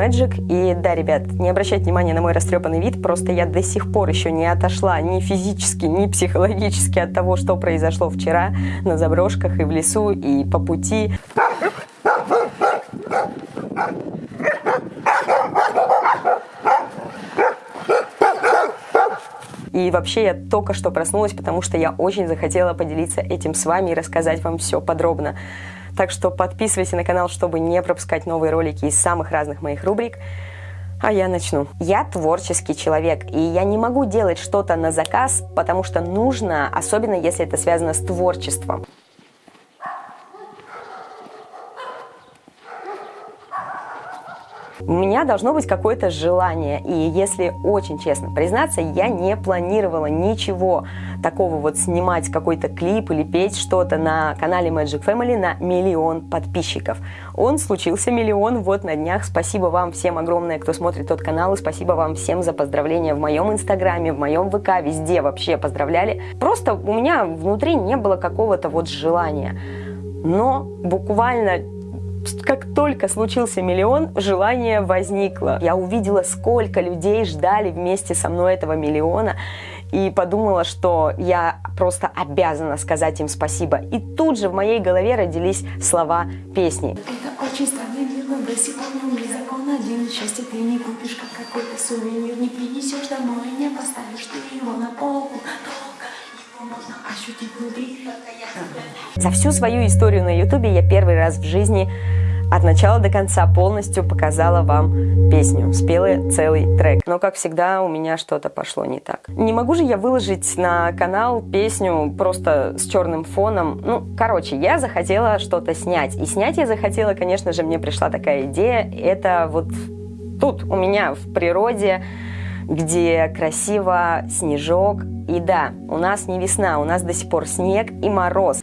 Magic. И да, ребят, не обращайте внимания на мой растрепанный вид, просто я до сих пор еще не отошла ни физически, ни психологически от того, что произошло вчера на заброшках и в лесу, и по пути. И вообще я только что проснулась, потому что я очень захотела поделиться этим с вами и рассказать вам все подробно. Так что подписывайся на канал, чтобы не пропускать новые ролики из самых разных моих рубрик. А я начну. Я творческий человек, и я не могу делать что-то на заказ, потому что нужно, особенно если это связано с творчеством. У меня должно быть какое-то желание, и если очень честно признаться, я не планировала ничего такого вот снимать какой-то клип или петь что-то на канале Magic Family на миллион подписчиков. Он случился миллион вот на днях. Спасибо вам всем огромное, кто смотрит тот канал, и спасибо вам всем за поздравления в моем инстаграме, в моем ВК, везде вообще поздравляли. Просто у меня внутри не было какого-то вот желания. Но буквально как только случился миллион, желание возникло. Я увидела, сколько людей ждали вместе со мной этого миллиона, и подумала, что я просто обязана сказать им спасибо. И тут же в моей голове родились слова песни. Это очень странный мир, но до сих пор не закон один. Счастье ты не купишь, как какой-то сувенир, не принесешь домой, не поставишь ты его на полку. За всю свою историю на ютубе я первый раз в жизни от начала до конца полностью показала вам песню, спела целый трек. Но, как всегда, у меня что-то пошло не так. Не могу же я выложить на канал песню просто с черным фоном. Ну, короче, я захотела что-то снять. И снять я захотела, конечно же, мне пришла такая идея. Это вот тут у меня в природе, где красиво снежок. И да, у нас не весна, у нас до сих пор снег и мороз.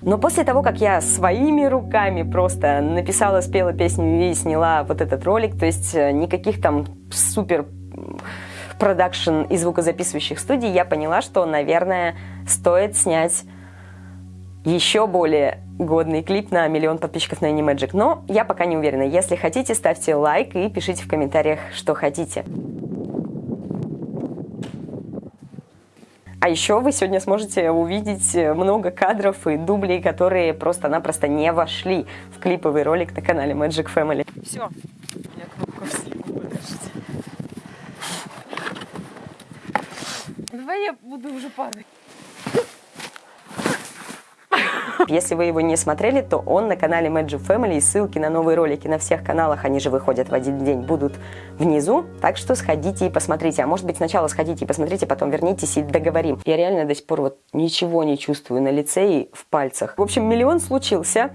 Но после того, как я своими руками просто написала, спела песню и сняла вот этот ролик, то есть э, никаких там супер продакшн и звукозаписывающих студий, я поняла, что, наверное, стоит снять еще более годный клип на миллион подписчиков на Animagic. Но я пока не уверена. Если хотите, ставьте лайк и пишите в комментариях, что хотите. А еще вы сегодня сможете увидеть много кадров и дублей, которые просто-напросто не вошли в клиповый ролик на канале Magic Family. Все, я кнопку подождите. Давай я буду уже падать. Если вы его не смотрели, то он на канале Magic Family, и ссылки на новые ролики на всех каналах, они же выходят в один день, будут внизу. Так что сходите и посмотрите. А может быть сначала сходите и посмотрите, потом вернитесь и договорим. Я реально до сих пор вот ничего не чувствую на лице и в пальцах. В общем, миллион случился.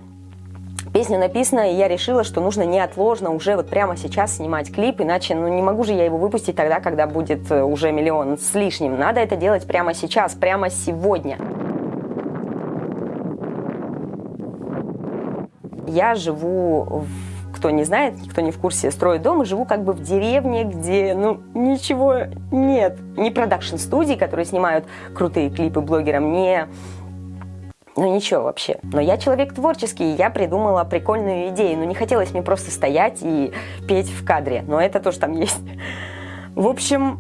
Песня написана, и я решила, что нужно неотложно уже вот прямо сейчас снимать клип, иначе ну, не могу же я его выпустить тогда, когда будет э, уже миллион с лишним. Надо это делать прямо сейчас, прямо сегодня. Я живу, в, кто не знает, кто не в курсе, строю дом, и живу как бы в деревне, где, ну, ничего нет. Не продакшн-студии, которые снимают крутые клипы блогерам, не... Ну ничего вообще. Но я человек творческий, и я придумала прикольную идею. Но не хотелось мне просто стоять и петь в кадре. Но это тоже там есть. В общем,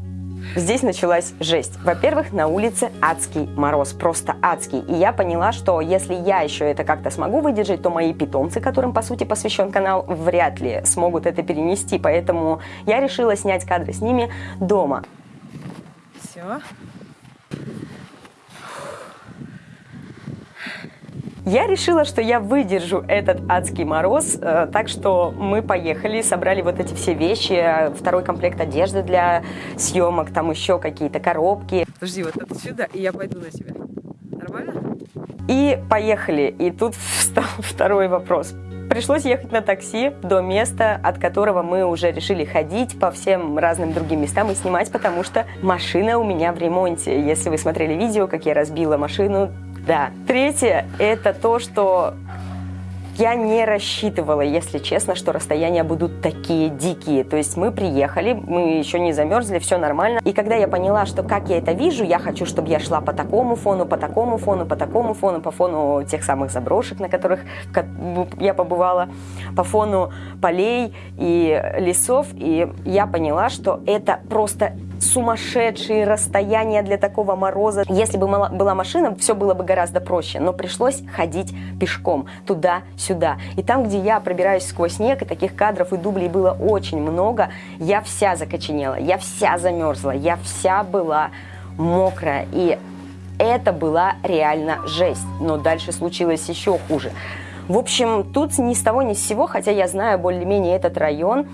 Здесь началась жесть. Во-первых, на улице адский мороз, просто адский. И я поняла, что если я еще это как-то смогу выдержать, то мои питомцы, которым по сути посвящен канал, вряд ли смогут это перенести. Поэтому я решила снять кадры с ними дома. Все. Я решила, что я выдержу этот адский мороз, э, так что мы поехали, собрали вот эти все вещи, второй комплект одежды для съемок, там еще какие-то коробки. Подожди, вот это сюда, и я пойду на тебя. Нормально? И поехали. И тут встал второй вопрос. Пришлось ехать на такси до места, от которого мы уже решили ходить по всем разным другим местам и снимать, потому что машина у меня в ремонте. Если вы смотрели видео, как я разбила машину, да. Третье – это то, что Я не рассчитывала, если честно, что расстояния будут такие дикие. То есть мы приехали, мы еще не замерзли, все нормально. И когда я поняла, что как я это вижу, я хочу, чтобы я шла по такому фону, по такому фону, по такому фону, по фону тех самых заброшек, на которых я побывала, по фону полей и лесов. И я поняла, что это просто сумасшедшие расстояния для такого мороза. Если бы была машина, все было бы гораздо проще, но пришлось ходить пешком туда-сюда. И там, где я пробираюсь сквозь снег, и таких кадров и дублей было очень много, я вся закоченела, я вся замерзла, я вся была мокрая. И это была реально жесть. Но дальше случилось еще хуже. В общем, тут ни с того ни с сего, хотя я знаю более-менее этот район,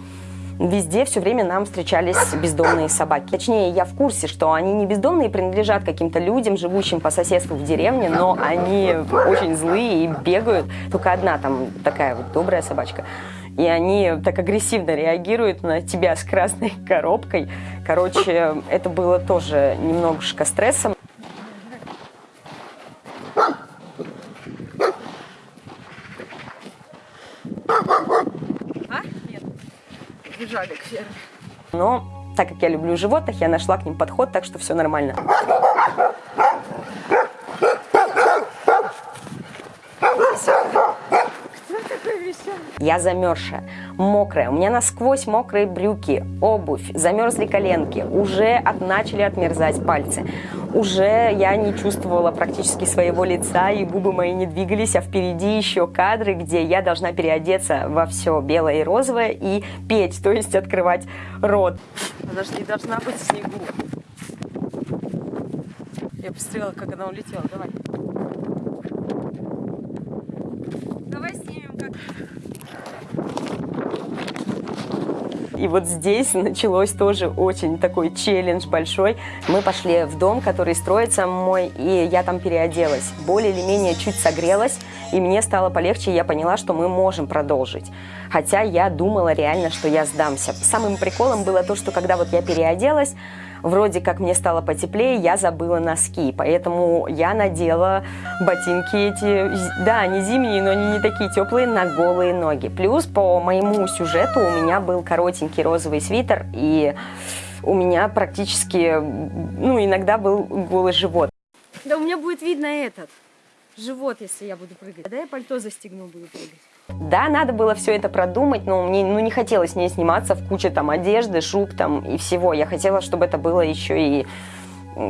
везде все время нам встречались бездомные собаки. Точнее, я в курсе, что они не бездомные, принадлежат каким-то людям, живущим по соседству в деревне, но они очень злые и бегают. Только одна там такая вот добрая собачка. И они так агрессивно реагируют на тебя с красной коробкой. Короче, это было тоже немножко стрессом. Бежали к ферме. Но так как я люблю животных, я нашла к ним подход, так что все нормально. Я замерзшая, мокрая, у меня насквозь мокрые брюки, обувь, замерзли коленки, уже от, начали отмерзать пальцы. Уже я не чувствовала практически своего лица, и губы мои не двигались, а впереди еще кадры, где я должна переодеться во все белое и розовое и петь, то есть открывать рот. Она же не должна быть в снегу. Я посмотрела, как она улетела. Давай. И вот здесь началось тоже очень такой челлендж большой. Мы пошли в дом, который строится мой, и я там переоделась. Более или менее чуть согрелась, и мне стало полегче, я поняла, что мы можем продолжить. Хотя я думала реально, что я сдамся. Самым приколом было то, что когда вот я переоделась, вроде как мне стало потеплее, я забыла носки, поэтому я надела ботинки эти, да, они зимние, но они не такие теплые, на голые ноги. Плюс по моему сюжету у меня был коротенький розовый свитер, и у меня практически, ну, иногда был голый живот. Да у меня будет видно этот живот, если я буду прыгать. Да я пальто застегну, буду прыгать. Да, надо было все это продумать, но мне ну, не хотелось не сниматься в куче там одежды, шуб там и всего. Я хотела, чтобы это было еще и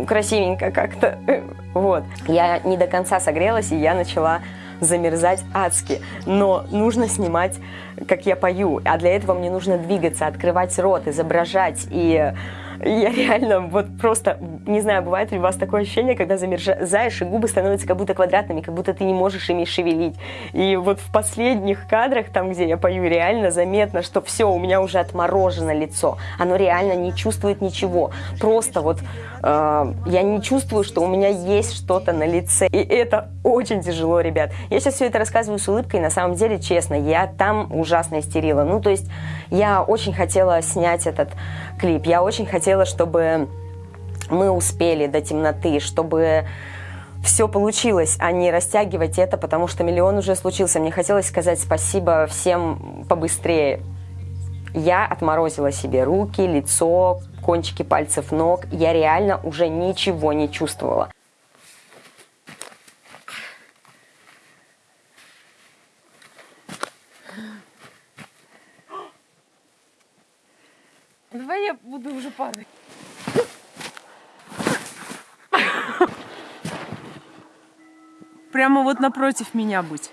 красивенько как-то. Вот. Я не до конца согрелась, и я начала замерзать адски. Но нужно снимать, как я пою. А для этого мне нужно двигаться, открывать рот, изображать. И я реально вот просто, не знаю, бывает ли у вас такое ощущение, когда замерзаешь, и губы становятся как будто квадратными, как будто ты не можешь ими шевелить. И вот в последних кадрах, там, где я пою, реально заметно, что все, у меня уже отморожено лицо. Оно реально не чувствует ничего. Просто вот э, я не чувствую, что у меня есть что-то на лице. И это очень тяжело, ребят. Я сейчас все это рассказываю с улыбкой, на самом деле, честно, я там ужасно истерила. Ну, то есть я очень хотела снять этот клип, я очень хотела, чтобы мы успели до темноты, чтобы все получилось, а не растягивать это, потому что миллион уже случился. Мне хотелось сказать спасибо всем побыстрее. Я отморозила себе руки, лицо, кончики пальцев ног. Я реально уже ничего не чувствовала. Давай я буду уже падать. Прямо вот напротив меня будь.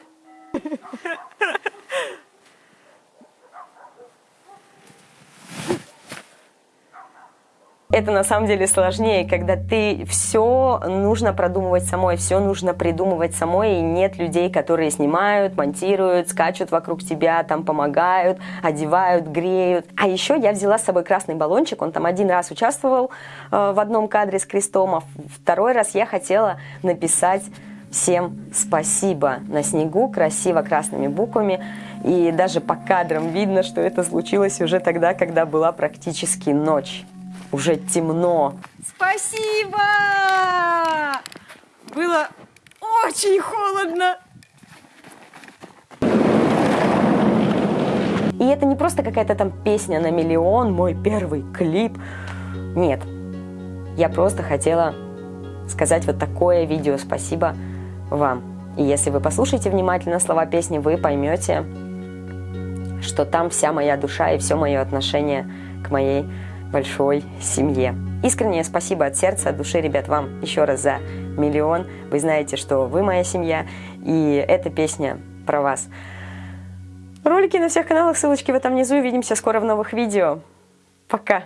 Это на самом деле сложнее, когда ты все нужно продумывать самой, все нужно придумывать самой, и нет людей, которые снимают, монтируют, скачут вокруг тебя, там помогают, одевают, греют. А еще я взяла с собой красный баллончик, он там один раз участвовал э, в одном кадре с крестом, а второй раз я хотела написать всем спасибо на снегу, красиво красными буквами. И даже по кадрам видно, что это случилось уже тогда, когда была практически ночь уже темно. Спасибо! Было очень холодно. И это не просто какая-то там песня на миллион, мой первый клип. Нет. Я просто хотела сказать вот такое видео спасибо вам. И если вы послушаете внимательно слова песни, вы поймете, что там вся моя душа и все мое отношение к моей большой семье. Искреннее спасибо от сердца, от души, ребят, вам еще раз за миллион. Вы знаете, что вы моя семья, и эта песня про вас. Ролики на всех каналах, ссылочки в этом внизу. Увидимся скоро в новых видео. Пока!